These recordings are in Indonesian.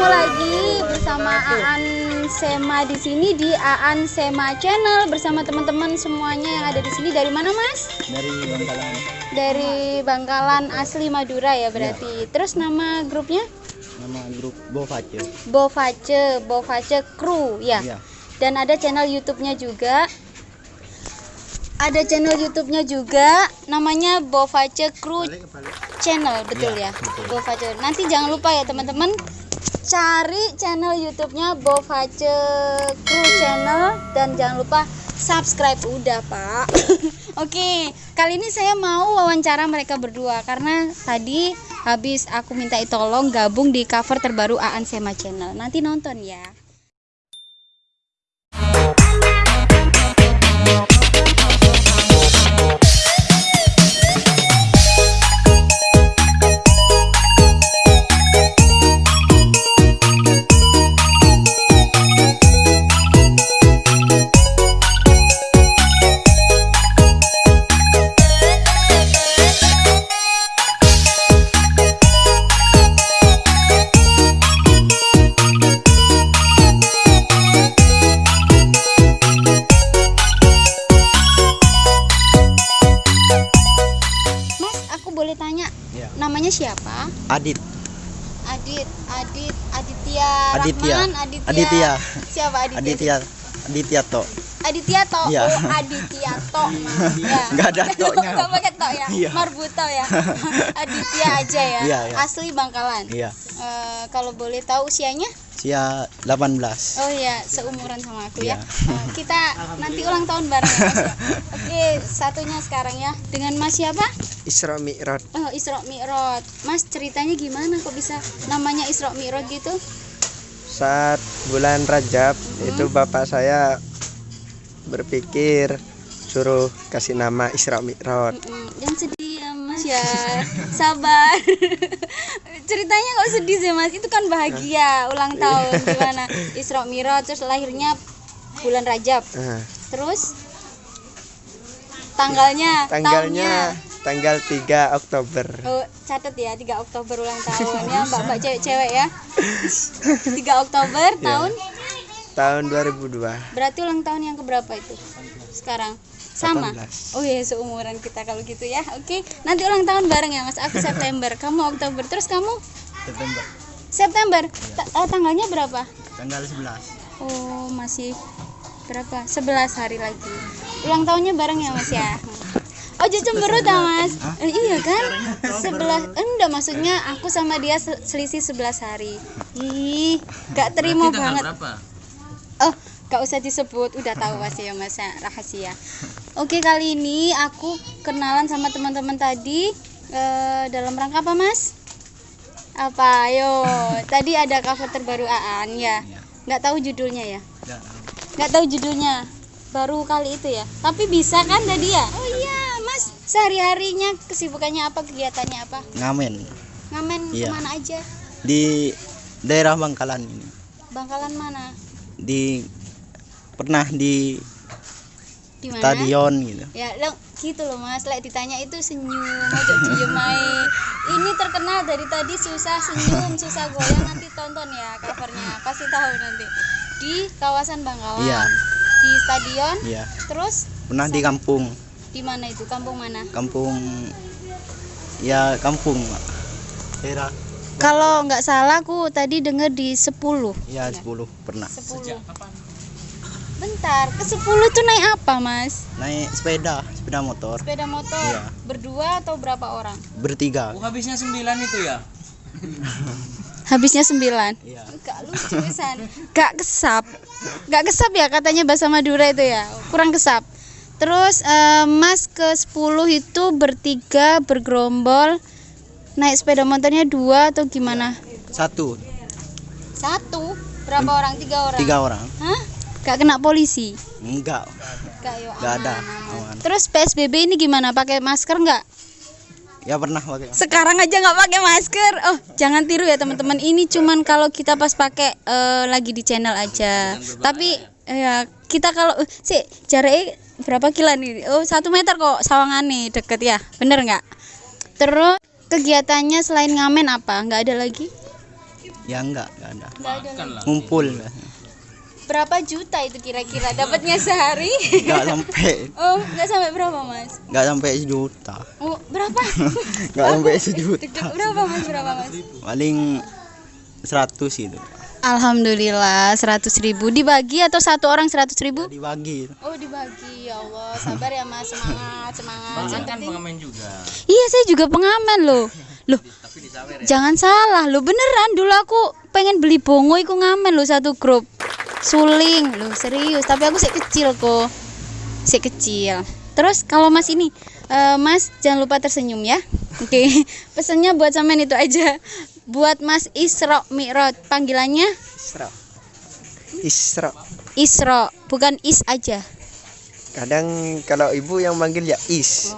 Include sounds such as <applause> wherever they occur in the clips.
Ketemu lagi bersama Aan Sema di sini di Aan Sema Channel bersama teman-teman semuanya yang ada di sini. Dari mana, Mas? dari Bangkalan Dari Bangkalan asli Madura ya berarti. Terus nama grupnya? nama grup Bovace Bovace, Bovace Crew ya. iya Dan ada channel YouTube-nya juga. Ada channel YouTube-nya juga namanya Bovace Crew Channel, betul Iya, ya? betul. Nanti jangan lupa ya teman-teman cari channel YouTube-nya Bovace Crew Channel dan jangan lupa subscribe udah, Pak. <laughs> Oke, kali ini saya mau wawancara mereka berdua karena tadi habis aku minta tolong gabung di cover terbaru Aan Sema Channel. Nanti nonton ya. Iya namanya siapa? Adit Adit, Adit, Aditya, Aditya. Rahman, Aditya. Aditya. Siapa Aditya? Aditya Aditya to Aditya To. Iya. Oh, Aditya To. Mas. <laughs> Ya. Nggak ada to-nya. <laughs> Nggak pakai to ya. Iya. Marbuto ya. <laughs> Aditya aja ya. Iya, iya. Asli Bangkalan. iya Eh, kalau boleh tahu usianya? Sia 18 Oh iya, seumuran sama aku ya. Eh, kita nanti ulang tahun bareng ya, <laughs> ya. Oke, satunya sekarang ya. Dengan Mas siapa? Isra Mi'raj Oh, Isra Mi'raj. Mas ceritanya gimana kok bisa namanya Isra Mi'raj gitu? saat bulan Rajab itu bapak saya berpikir suruh kasih nama Isra Mi'raj Mm-mm. Yang sedih ya ya. Sabar. <laughs> Ceritanya kok sedih sih Mas? Itu kan bahagia ulang tahun gimana? Isra Mi'raj terus lahirnya bulan Rajab. Nah, Terus tanggalnya, tanggalnya tahunnya. tanggal 3 Oktober Oh, catat ya 3 Oktober ulang tahun ya Mbak-mbak cewek-cewek ya. <laughs> 3 Oktober tahun tahun 2002 berarti ulang tahun yang keberapa itu? Sekarang. Sama. 18. Oh iya seumuran kita kalau gitu ya. Oke, nanti ulang tahun bareng ya Mas. Aku September, kamu Oktober. Terus kamu September September. Ta- eh, tanggalnya berapa? tanggal 11 Oh, masih berapa? 11 hari lagi. Ulang tahunnya bareng ya Mas ya. Oh, jadi cemberut ya Mas? Eh, iya kan? 11 enggak maksudnya aku sama dia se- selisih 11 hari. Ih, gak terima banget. Gak usah disebut, udah tahu pasti ya mas ya, rahasia. Oke kali ini aku kenalan sama teman-teman tadi eh, dalam rangka apa mas? Apa? Ayo, <laughs> tadi ada cover terbaru Aan ya. Nggak tahu judulnya ya? Nggak tahu judulnya. Baru kali itu ya. Tapi bisa kan tadi ya? Oh iya, mas. Sehari-harinya kesibukannya apa? Kegiatannya apa? ngamen Ngamen Iya. ke mana aja? di daerah Bangkalan ini Bangkalan mana? di pernah di Di mana? stadion gitu. Ya lo gitu loh mas. Lek ditanya itu senyum ojo diem ini terkenal dari tadi susah senyum susah goyang nanti tonton ya covernya. Pasti tahu nanti. Di kawasan Bangkalan Iya. di stadion iya. terus pernah di kampung. Di mana itu? Kampung mana? Kampung ya kampung Pak. daerah kalau nggak salah aku tadi dengar di 10 ya 10 pernah. 10 bentar ke 10 tuh naik apa mas naik sepeda sepeda motor sepeda motor Iya. berdua atau berapa orang bertiga habisnya sembilan itu ya <laughs> habisnya 9 iya Gak lucu San. Gak kesap. Gak kesap ya katanya bahasa Madura itu ya. Kurang kesap. Terus eh, Mas ke 10 itu bertiga bergerombol naik sepeda motornya dua atau gimana? satu Satu. Berapa orang? Tiga orang. tiga orang Hah? Gak kena polisi? enggak yo. enggak ada aman. Terus PSBB ini gimana? Pakai masker nggak? ya pernah pakai Sekarang aja nggak pakai masker. Oh, jangan tiru ya teman-teman. Ini cuman kalau kita pas pakai eh, lagi di channel aja. Tapi ya kita kalau eh, sih jaraknya berapa kilo nih? Oh satu meter kok sawangan nih deket ya. Bener nggak? Terus kegiatannya selain ngamen apa nggak ada lagi Ya enggak, enggak ada. nggak ada lagi. Ngumpul. Berapa juta itu kira-kira? Dapatnya sehari? Enggak sampai, <laughs> oh nggak sampai berapa mas? Enggak sampai sejuta. oh berapa? <laughs> Enggak sampai <laughs> sejuta. Berapa mas? Berapa mas? Paling 100 gitu. Alhamdulillah 100 ribu. Dibagi atau satu orang 100 ribu? Dibagi. Oh dibagi. Ya Allah sabar ya mas. Semangat semangat. Yang penting- pengamen juga. Iya saya juga pengamen loh. Loh jangan salah loh. Beneran dulu aku pengen beli bongo iku ngamen loh satu grup Suling. Loh serius. Tapi aku sih kecil kok. Sih kecil. Terus kalau mas ini eh, Mas jangan lupa tersenyum ya. Oke. <laughs> Pesannya buat sampean itu aja. Buat mas Isra Mi'raj. Panggilannya? Isra. Isra. Isra. Bukan Is aja. Kadang kalau ibu yang manggil ya is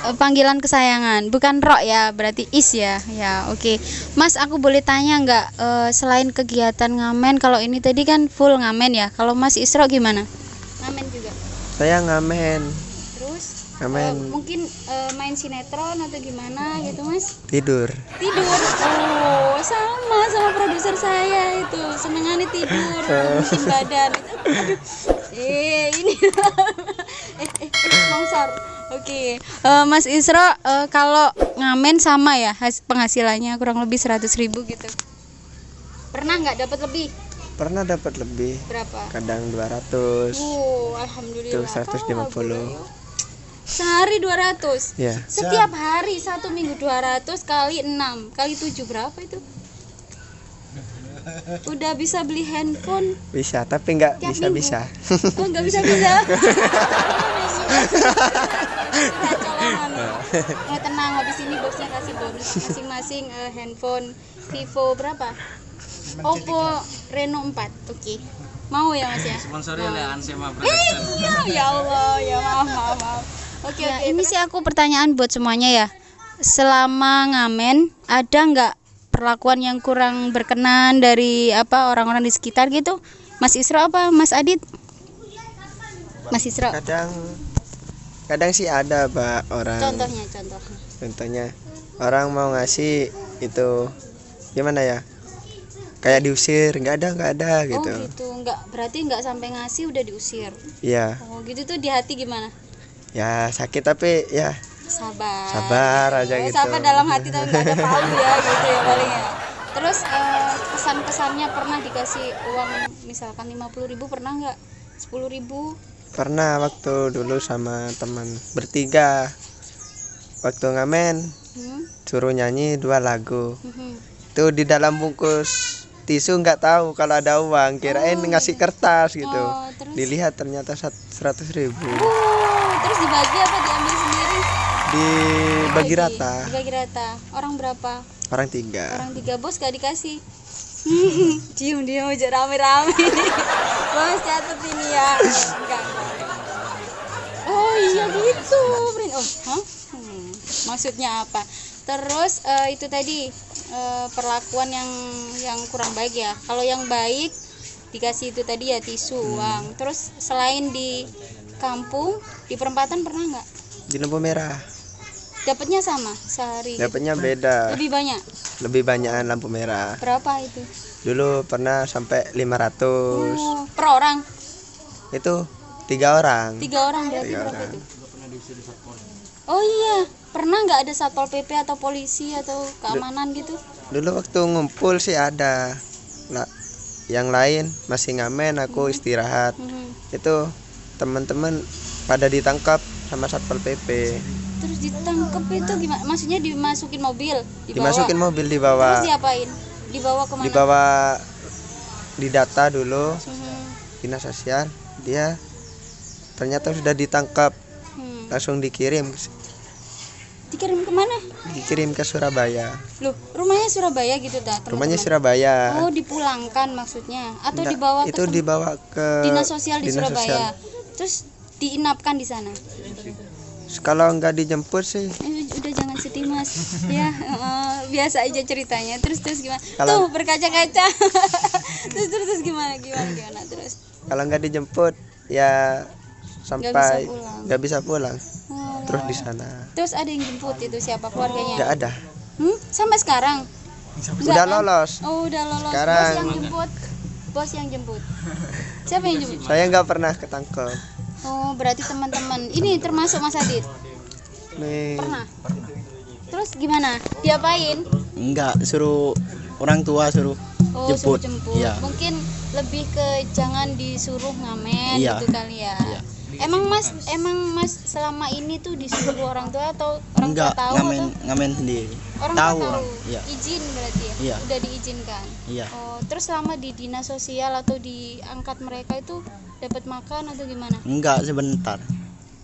Eh, panggilan kesayangan. Bukan rok ya berarti is ya. Ya oke. Mas aku boleh tanya nggak eh, selain kegiatan ngamen kalau ini tadi kan full ngamen ya. Kalau mas Isro gimana? Ngamen juga. Saya ngamen. Terus? Ngamen. Eh, mungkin eh, main sinetron atau gimana gitu mas? Tidur. Tidur. Oh sama sama produser saya itu. Senengannya tidur <laughs> bikin badan. Aduh. Eh ini. <laughs> Eh eh, eh longsor oke Eh, Mas Isro eh, kalau ngamen sama ya has- penghasilannya kurang lebih 100.000 ribu gitu pernah nggak dapat lebih pernah dapat lebih berapa kadang 200 Oh, alhamdulillah. Itu 150. Alhamdulillah. Sehari 200. ya Setiap hari satu minggu 200 kali 6 kali 7 berapa itu? Udah bisa beli handphone. bisa tapi nggak Tiap bisa minggu. bisa Oh, nggak bisa <laughs> <laughs> Oh, tenang, habis ini bosnya kasih bonus masing-masing eh, handphone Vivo berapa? Oppo Reno 4. Oke. Mau ya, Mas ya? sponsori Mau. oleh Ansema Iya, ya Allah, ya maaf, maaf, maaf. Oke, oke. Ini sih aku pertanyaan buat semuanya ya. Selama ngamen, ada nggak perlakuan yang kurang berkenan dari apa orang-orang di sekitar gitu? Mas Isro apa Mas Adit? Mas Isro. kadang kadang sih ada pak orang Contohnya, contohnya. contohnya orang mau ngasih itu gimana ya kayak diusir nggak ada nggak ada gitu Oh gitu, nggak berarti nggak sampai ngasih udah diusir. iya Oh gitu tuh di hati gimana? ya sakit tapi ya Sabar. Sabar aja Oh, gitu. Sabar dalam hati tapi nggak ada palu ya <laughs> gitu ya paling ya. Terus eh, kesan-kesannya pernah dikasih uang misalkan 50.000 ribu pernah nggak? 10.000 ribu? Pernah waktu dulu sama teman bertiga waktu ngamen Hmm? suruh nyanyi dua lagu Mhm. itu di dalam bungkus tisu nggak tahu kalau ada uang kirain ngasih kertas gitu Oh, terus? dilihat ternyata seratus ribu Uh, terus dibagi apa diambil sendiri? dibagi rata Dibagi rata. Orang berapa? orang tiga Orang tiga bos gak dikasih. <laughs> Cium dia aja rame-rame. <laughs> bos catat ini ya. Enggak, enggak. Iya gitu, Brin. Oh, hah? Hmm, maksudnya apa? Terus eh, itu tadi eh, perlakuan yang yang kurang baik ya. Kalau yang baik dikasih itu tadi ya tisu uang. Terus selain di kampung, di perempatan pernah nggak? di lampu merah Dapatnya sama sehari. gitu? dapatnya beda Lebih banyak. lebih banyakan lampu merah Berapa itu? dulu pernah sampai 500 Oh, per orang. itu tiga orang Tiga orang berarti Tiga berapa orang. itu? Oh iya, pernah nggak ada satpol pp atau polisi atau keamanan gitu? dulu waktu ngumpul sih ada lah yang lain masih ngamen aku istirahat Mhm. itu teman-teman pada ditangkap sama satpol pp Terus ditangkep itu gimana? Maksudnya dimasukin mobil, dibawa. dimasukin mobil Terus dibawa diapain? Dibawa ke mana? dibawa didata dulu Mhm. dinas sosial dia ternyata sudah ditangkap Hmm. langsung dikirim Dikirim ke mana? dikirim ke Surabaya Loh, rumahnya Surabaya gitu dah. rumahnya teman-teman? Surabaya Oh, dipulangkan maksudnya atau Nggak, dibawa ke itu tem- dibawa ke dinas sosial di dinas Surabaya. sosial. Terus diinapkan di sana. kalau nggak dijemput sih Eh, udah jangan sedih mas <laughs> ya eh, biasa aja ceritanya terus terus gimana Kalau- tuh berkaca-kaca <laughs> terus terus terus gimana gimana gimana terus kalau nggak dijemput ya sampai pulang. nggak bisa pulang. Oh, terus di sana. Terus ada yang jemput itu siapa? Nggak keluarganya ada. Hmm? sampai sekarang? Nggak udah kan? lolos. Oh udah lolos. Bos Sekarang- yang jemput. Bos yang jemput. Siapa yang jemput? Saya nggak pernah ketangkep. Oh berarti teman-teman. Ini termasuk Mas Adit? Nih. Pernah? Terus gimana? Diapain? Enggak suruh orang tua suruh oh Jemput. suruh jemput. Iya. mungkin lebih ke jangan disuruh ngamen Iya. gitu kali ya. Iya. Emang mas emang mas selama ini tuh disuruh orang tua atau orang enggak tua tahu ngamen atau? ngamen sendiri. Orang tahu tua tahu? orang iya. Izin berarti ya? Iya. udah diizinkan? Iya. Oh terus selama di dinas sosial atau di angkat mereka itu dapat makan atau gimana? Enggak sebentar.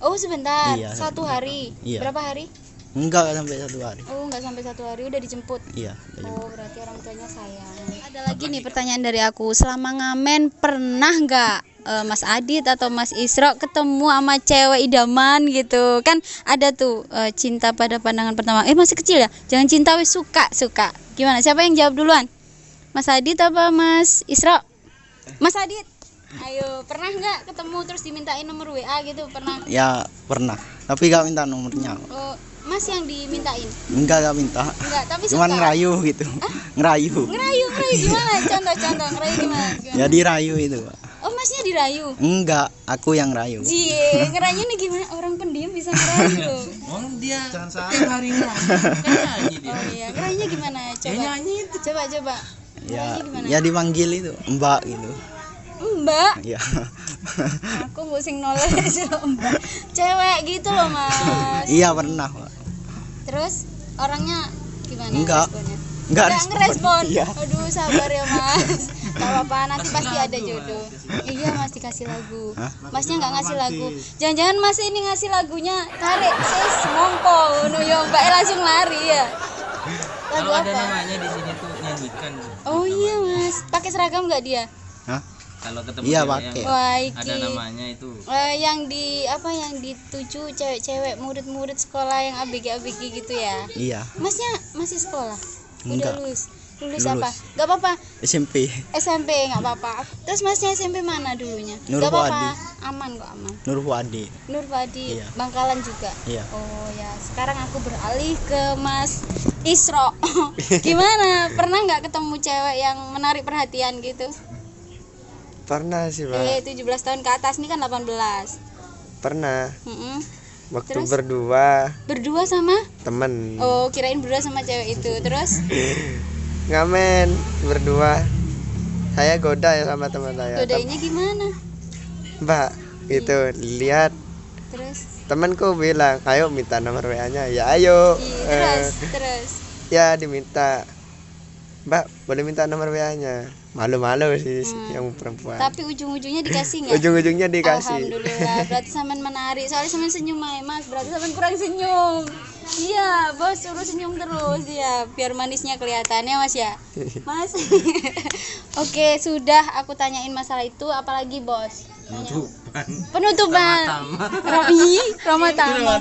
Oh sebentar. Iya, satu hari? Iya. berapa hari enggak sampai satu hari oh nggak sampai satu hari udah dijemput iya udah jemput. Oh, berarti orang tuanya sayang. Ada lagi nih pertanyaan dari aku. Selama ngamen pernah nggak eh, Mas Adit atau Mas Isro ketemu sama cewek idaman gitu? Kan ada tuh eh, cinta pada pandangan pertama. Eh masih kecil ya? Jangan cinta wis suka, suka. Gimana? Siapa yang jawab duluan? Mas Adit apa Mas Isro? Mas Adit. Ayo, pernah nggak ketemu terus dimintain nomor WA gitu? Pernah? ya pernah tapi enggak minta nomornya Oh, Mas yang dimintain? enggak enggak minta Enggak, tapi suka. cuman ngerayu gitu ngerayu Ngerayu, ngerayu gimana? Contoh-contoh ngerayu gimana? gimana? ya dirayu itu Pak. Oh masnya dirayu? enggak aku yang rayu Cie, ngerayunya nih gimana? Orang pendiam bisa ngerayu <laughs> loh. Oh dia tiap hari nyanyi dia. Oh iya, ngerayunya gimana? Coba. nyanyi Coba coba. ya Ngerayunya gimana? ya dipanggil itu mbak gitu Mbak, ya aku mau sing knowledge <laughs> Mbak. Cewek gitu loh mas. iya pernah Pak. Terus orangnya gimana? Enggak. responnya? enggak Nggak ngerespon. iya Aduh sabar ya mas. Gak apa-apa nanti pasti ada jodoh. Iya mas dikasih lagu. Hah? Masnya nggak ngasih lagu. Jangan-jangan mas ini ngasih lagunya tarik sis mongko no yo mbak langsung lari ya. Lagu Kalau ada apa? namanya di sini tuh nyanyikan. Oh iya mas. Pakai seragam nggak dia? Kalau ketemu Iya, pakai. yang Wah ada namanya itu. Eh, yang di apa yang dituju cewek-cewek murid-murid sekolah yang ABG ABG gitu ya. iya Masnya masih sekolah? Enggak. Udah lulus. Lulus, Lulus. apa? Gak apa-apa. SMP SMP nggak apa-apa. Terus masnya SMP mana dulunya? Nur Gak apa-apa. Aman kok aman. Nur Fuadi Nur Fadi, Iya. Bangkalan juga. iya Oh ya, sekarang aku beralih ke Mas Isro. <laughs> Gimana? Pernah nggak ketemu cewek yang menarik perhatian gitu? Pernah sih pak Eh, 17 tahun ke atas nih kan 18. pernah Mm-mm. waktu Terus? berdua Berdua sama? temen Oh, kirain berdua sama cewek itu. Terus <laughs> ngamen berdua saya goda ya sama teman saya godainnya gimana? mbak gitu lihat Terus? temanku bilang ayo minta nomor wa nya ya ayo Iya, terus, terus. ya diminta mbak boleh minta nomor wa nya malu-malu sih Hmm. yang perempuan Tapi ujung-ujungnya dikasih nggak? ujung-ujungnya dikasih Alhamdulillah, berarti saman menarik. Soalnya saman senyum aja, Mas. Berarti saman kurang senyum. Iya, bos suruh senyum terus ya, biar manisnya kelihatan ya, Mas ya. <laughs> Mas. <laughs> Oke, sudah aku tanyain masalah itu, apalagi bos? Tanya. Penutupan. Ram- Ih, Rama Tama.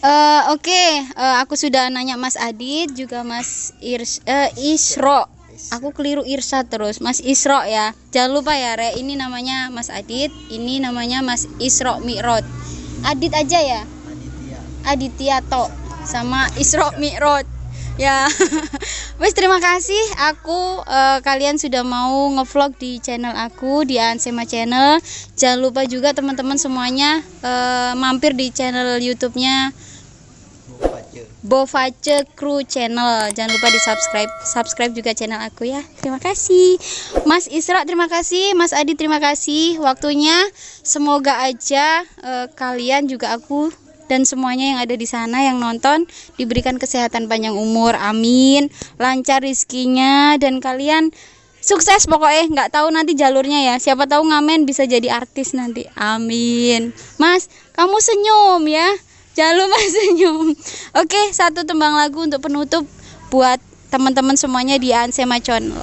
Eh, Oke, eh, aku sudah nanya Mas Adit juga Mas Irs eh, Isro. Aku keliru Irsa terus, Mas Isro ya. Jangan lupa ya, Re. Ini namanya Mas Adit, ini namanya Mas Isro Mi'rod. Adit aja ya. Aditya To sama Isro Mi'rod. Ya. <laughs> Wes terima kasih aku eh, kalian sudah mau ngevlog di channel aku di Ansema Channel. Jangan lupa juga teman-teman semuanya eh, mampir di channel YouTube-nya Bovace Crew Channel. Jangan lupa di subscribe, subscribe juga channel aku ya. Terima kasih, Mas Isra. Terima kasih, Mas Adi. Terima kasih waktunya. Semoga aja eh, kalian juga aku dan semuanya yang ada di sana yang nonton diberikan kesehatan panjang umur. Amin. Lancar rizkinya dan kalian sukses pokoknya nggak tahu nanti jalurnya ya siapa tahu ngamen bisa jadi artis nanti amin mas kamu senyum ya jangan lupa <laughs> senyum. Oke satu tembang lagu untuk penutup buat teman-teman semuanya di Ansema Channel.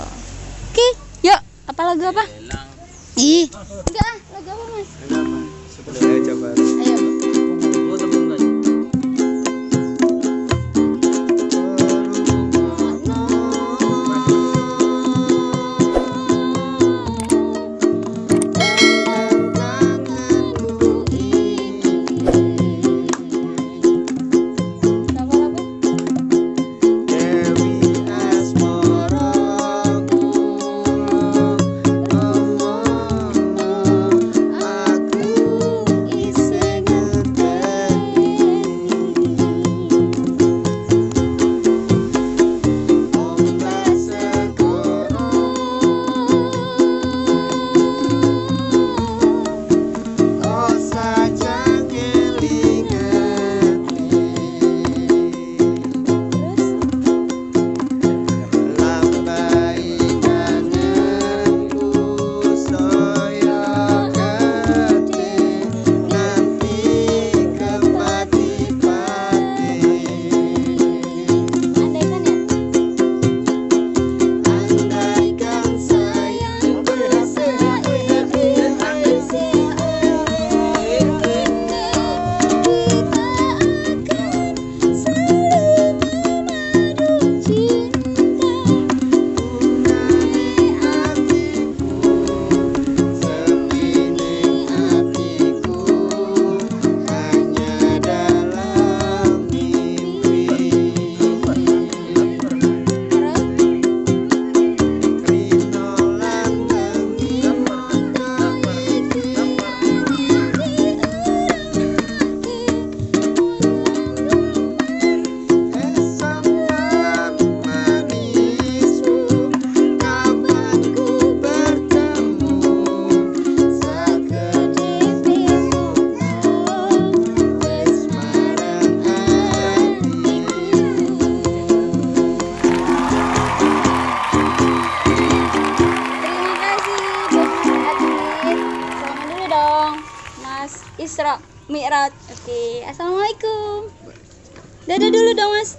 Oke yuk. Apa lagu apa? Ih. Enggak lagu apa mas? Ayo dulu dong mas.